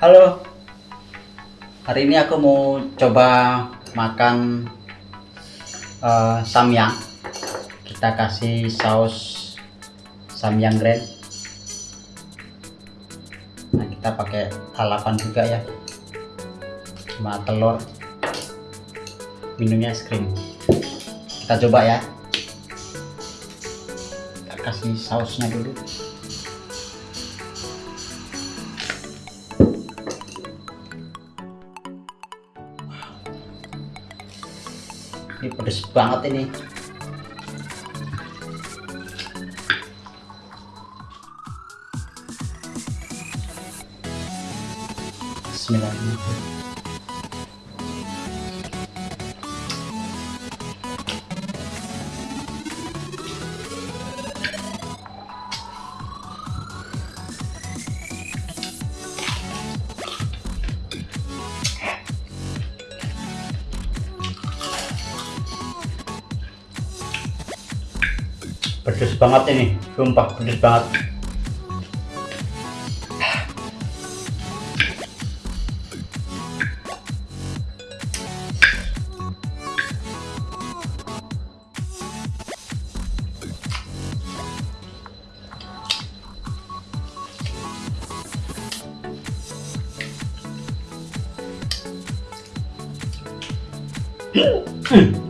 Halo. Hari ini aku mau coba makan uh, samyang. Kita kasih saus samyang grand. Nah, kita pakai lalapan juga ya. Sama telur. Minumnya es krim. Kita coba ya. Kita kasih sausnya dulu. Ini pedes banget ini. Bismillahirrahmanirrahim pedes banget ini sumpah pedes banget Hmm.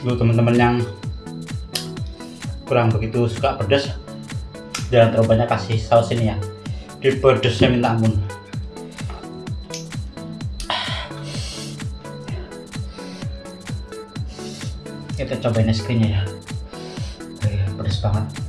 Dulu teman-teman yang kurang begitu suka pedas jangan terlalu banyak kasih saus ini ya. Di pedesnya minta ampun. Kita cobain es krimnya ya. Pedas banget